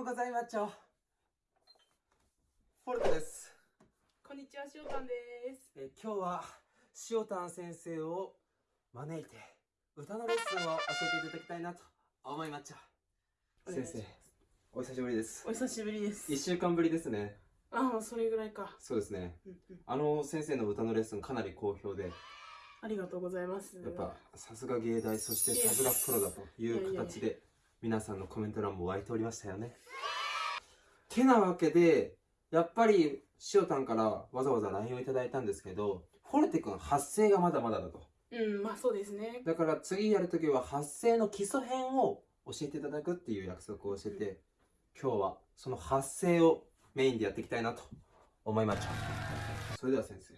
ようございます。フォルトです。こんにちは、しおたんです。えー今日は塩丹先生を招いて歌のレッスンを教えていただきたいなと思いました。先生、お久しぶりですお。久しぶりです一。週間ぶりですね。ああ、それぐらいか。そうですね。うんうん、あの先生の歌のレッスンかなり好評で、ありがとうございます。やっぱさすが芸大そしてさすがプロだという形で皆さんのコメント欄も湧いておりましたよね。てなわけでやっぱり塩タンからわざわざ LINE をいただいたんですけどフォルテ君発声がまだまだだと。うん、まあそうですね。だから次やるときは発声の基礎編を教えていただくっていう約束をしてて、今日はその発声をメインでやっていきたいなと思いました。それでは先生。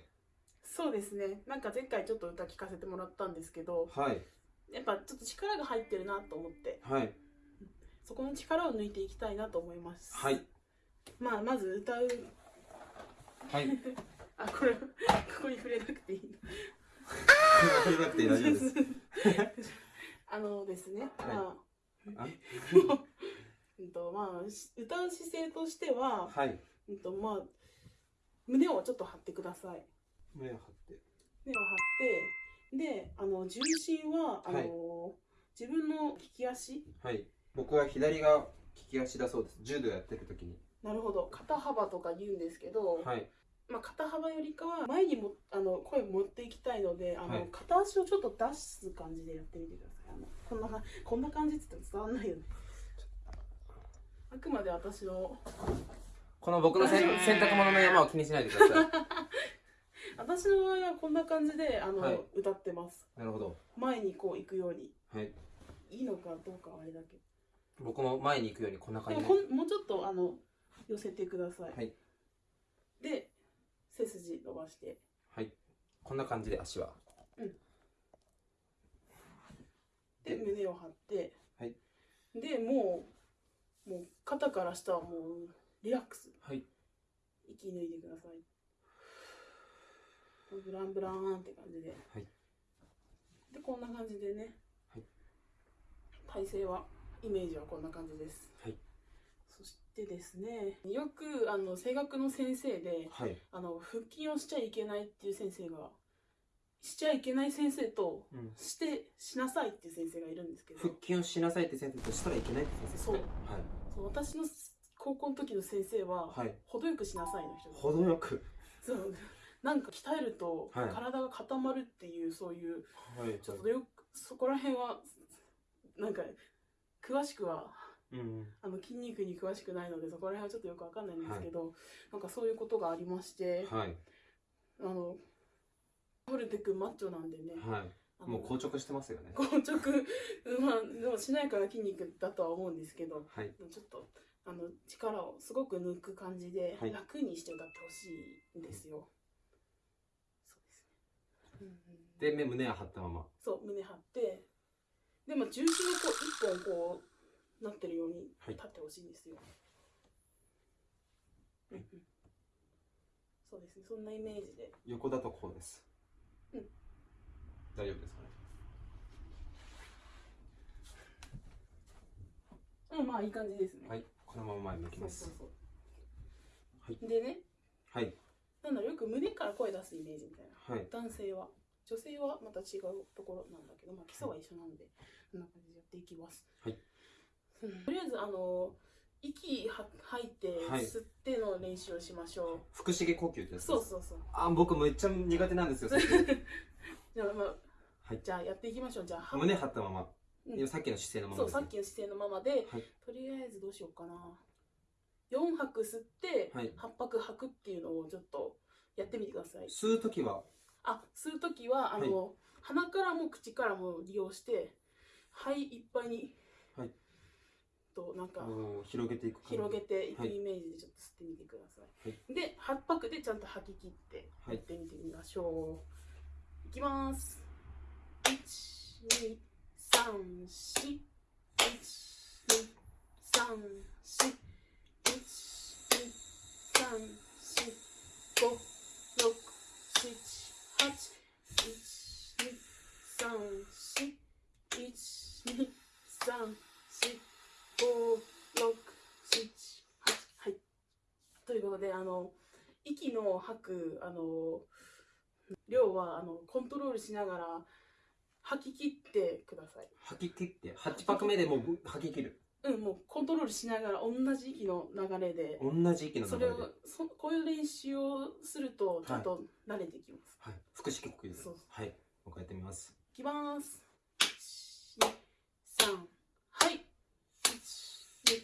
そうですね。なんか前回ちょっと歌聞かせてもらったんですけど、はい。やっぱちょっと力が入ってるなと思って、はい。そこの力を抜いていきたいなと思います。はい。まあまず歌う、はい。あ、これ、ここに触れなくていいの。触れなくて大丈夫です。あのですね、まあ、あ？うんとまあ、し歌う姿勢としては、はい。うんとまあ、胸をちょっと張ってください。胸を張って。胸を張ってであの重心はあの、はい自分の利き足はい。僕は左が利き足だそうです。柔道やってる時に。なるほど肩幅とか言うんですけど、はい。まあ、肩幅よりかは前にもあの声持っていきたいのであの、はい片足をちょっと出す感じでやってみてくださいあのこんなかこんな感じって言っても伝わんないよねあくまで私のこの僕の洗濯物の山を気にしないでください。私の場合はこんな感じであの、はい歌ってますなるほど。前にこう行くようにはい。いいのかどうかはあれだけ僕も前に行くようにこんな感でじで。ももうちょっとあの寄せてください、はい。で背筋伸ばして。はい。こんな感じで足は。で胸を張って、はい。でもうもう肩から下はもうリラックス。はい。息抜いてください。ブランブランって感じで、はい。でこんな感じでね、はい。体勢はイメージはこんな感じですはい。そしてですねよくあの声楽の先生ではい。あの腹筋をしちゃいけないっていう先生がしちゃいけない先生とうん。してしなさいっていう先生がいるんですけど腹筋をしなさいって先生としたらいけないって先生ですね。そう私の高校の時の先生は、はい。はい。程よくしなさいの人です程よく。そうなんか鍛えるとはい体が固まるっていうそういうはい。ちょっとよくそこら辺はなんか詳しくはうん。あの筋肉に詳しくないのでそこら辺はちょっとよくわかんないんですけど、なんかそういうことがありましてはい。あのホルテ君マッチョなんでね、はい。もう硬直してますよね。硬直 まあでもしなやかな筋肉だとは思うんですけどはい。ちょっとあの力をすごく抜く感じではい楽にして歌ってほしいんですよ。そうですね。うんうんで、目胸を張ったまま。そう胸張ってでも重心がこう一本こうなってるようにはい立ってほしいんですよ。うんうんそうですねそんなイメージで横だとこうです。うん大丈夫ですかね？うんまあいい感じですね。はい。このまま前向きますそうそう。そう。はいでねはい。なんだろうよく胸から声出すイメージみたいな。はい。男性は女性はまた違うところなんだけど、まあ、基礎は一緒なのでこんな感じでやっていきます、はい。うん。とりあえずあの息は吐いてはい。吸っての練習をしましょう、腹式呼吸ってやつです。そうそうそう。あ、僕めっちゃ苦手なんですよ。じゃあ,、まあはい。じゃあやっていきましょう。じゃあ胸張ったまま。うん。さっきの姿勢のまそうまですね。さっきの姿勢のままで、はい。とりあえずどうしようかな。4拍吸ってはい。8拍吐くっていうのをちょっとやってみてください。吸うときは、あ吸う時はあの、鼻からも口からも利用して肺いっぱいに、はい。となんか広げていく。広げていくはい。イメージでちょっと吸ってみてください、はで8拍でちゃんと吐き切ってはい。やってみてみましょう、い、きます。123456789101112131415161718ことであの息の吐くあの量はあのコントロールしながら吐き切ってください。吐き切って8拍目でもうぶ吐き切る。うんもうコントロールしながら同じ息の流れで。同じ息のそれを流れでそこういう練習をするとちょっと慣れてきます、はい。腹式呼吸です。はい。もう一回やってみます。いきます。123はい。12345678910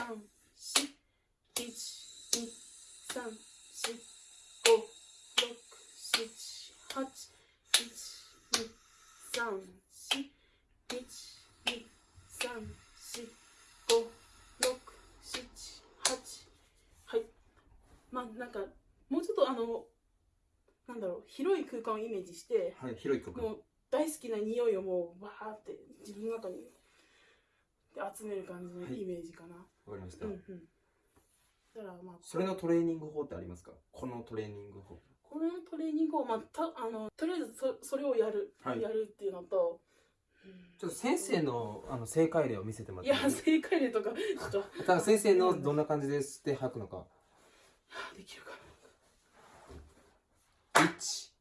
はいまあなんかもうちょっとあのなんだろう広い空間をイメージしてはい広い曲もう大好きな匂いをもうバーって自分の中に集める感じのイメージかな、わかりました、うんうんまあそれのトレーニング法ってありますか？このトレーニング法。このトレーニングを、まあ、たあのとりあえずそそれをやる、はい。やるっていうのと、うん。ちょっと先生のあの正解例を見せてもらっていい？です正解例とかちょっと。かただ先生のどんな感じで吸って吐くのか。できるか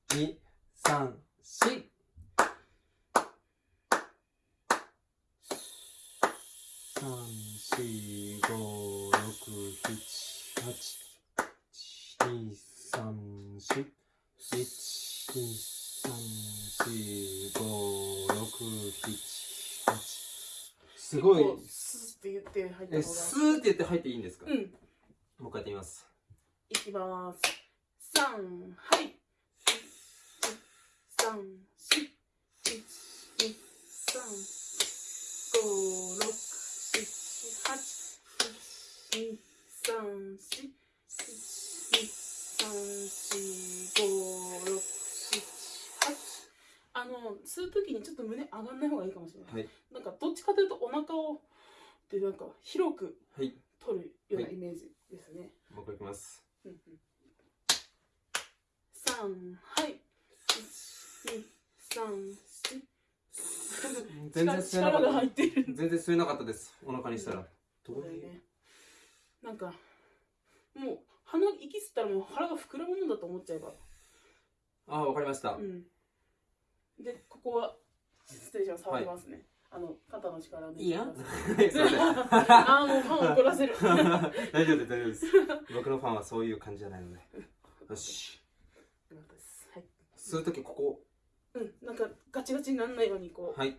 1234すごい。スーって言って入ったスーって言って入っていいんですか、うん。もう一回やってみます。いきます。三はい。三四一二三五六七八一二三四一二三四五六七八あの吸う時にちょっと胸上がんない方がいいかもしれない、はい。なんかどっちかというとお腹をでなんか広くはい。取るようなはい。イメージですね、もう一回いきます。うんうん。三はい。三四全然吸えなか力がった入ってる。全然吸えなかったです。お腹にしたら、そうだよねなんかもう鼻息吸ったらもう腹が膨らむもんだと思っちゃえば。ああわかりました、うんでここは失礼します触りますね、あの肩の力でいい。や？あーもうファンを怒らせる。大丈夫です大丈夫です。僕のファンはそういう感じじゃないので。よし。よかったです。はい。吸う時ここ。うんなんかガチガチにならないようにこう、はい。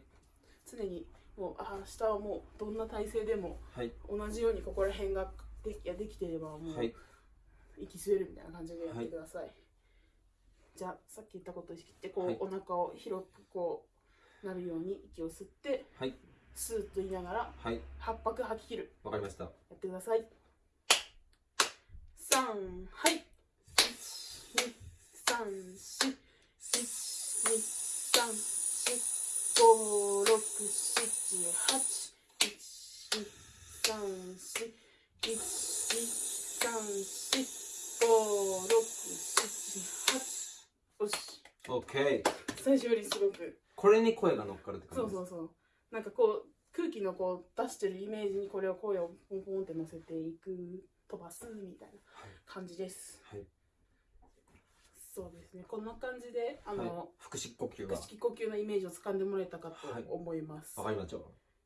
常にもうあー下はもうどんな体勢でもはい。同じようにここら辺ができいやできてればもう、はい。息吸えるみたいな感じでやってください、じゃあさっき言ったことを意識してこう、はい。お腹を広くこうなるように息を吸ってはい。スーッと言いながらはい。八拍吐き切る。わかりました。やってください。三はい。一二三四一二三四五六七八一二三四一二三四五六七八よし OK 最初よりすごくこれに声が乗っかるってそ感じです。うそうそう。なんかこう空気のこう出してるイメージにこれを声をポンポンって乗せていく飛ばすみたいなはい。感じです。はい、そうですね。こんな感じであはい。の、、腹式呼吸が。腹式呼吸のイメージをつかんでもらえたかと思います、わかりました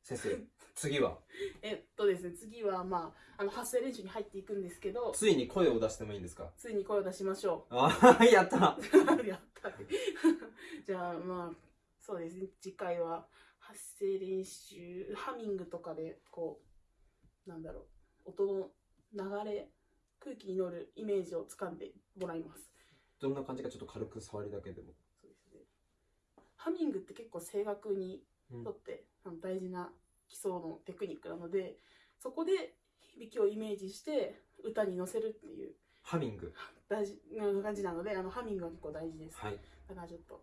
先生次は？えっとですね次はまああの発声練習に入っていくんですけどついに声を出してもいいんですか？ついに声を出しましょ ああやった。う やった。ねじゃあまあそうですね。次回は発声練習ハミングとかでこうなんだろう。音の流れ空気に乗るイメージをつかんでもらいます。どんな感じかちょっと軽く触りだけでも。そうですね。ハミングって結構声楽にうんとってあの大事な基礎のテクニックなのでそこで響きをイメージして歌に乗せるっていう。ハミング。大事な感じなのであのハミングは結構大事です。はい。だからちょっと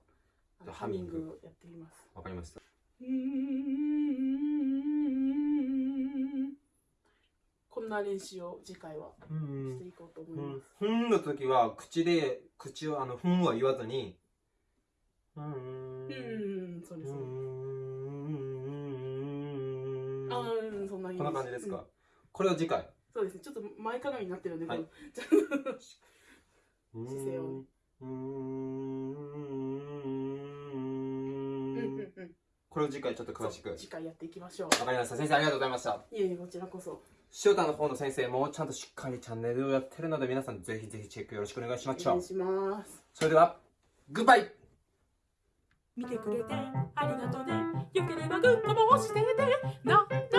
あのハミング。をやってみます。わかりました。こんな練習を次回はうん。していこうと思うんいます、ふん。の時は口で口をあのふんは言わずにうん、なこんな感じですか、うん。これを次回。そうですね。ちょっと前かがみになってるんで、はい。姿勢をね。うーん。のうんうんうん。これを次回ちょっと詳しく。次回やっていきましょう。わかりました。先生ありがとうございました。いえいえこちらこそ。塩田の方の先生もちゃんとしっかりチャンネルをやってるので皆さんぜひぜひチェックよろしくお願いしましょう。お願いします。それではグッバイ。見てくれてありがとね。よければグッドも押して。ねなななチャン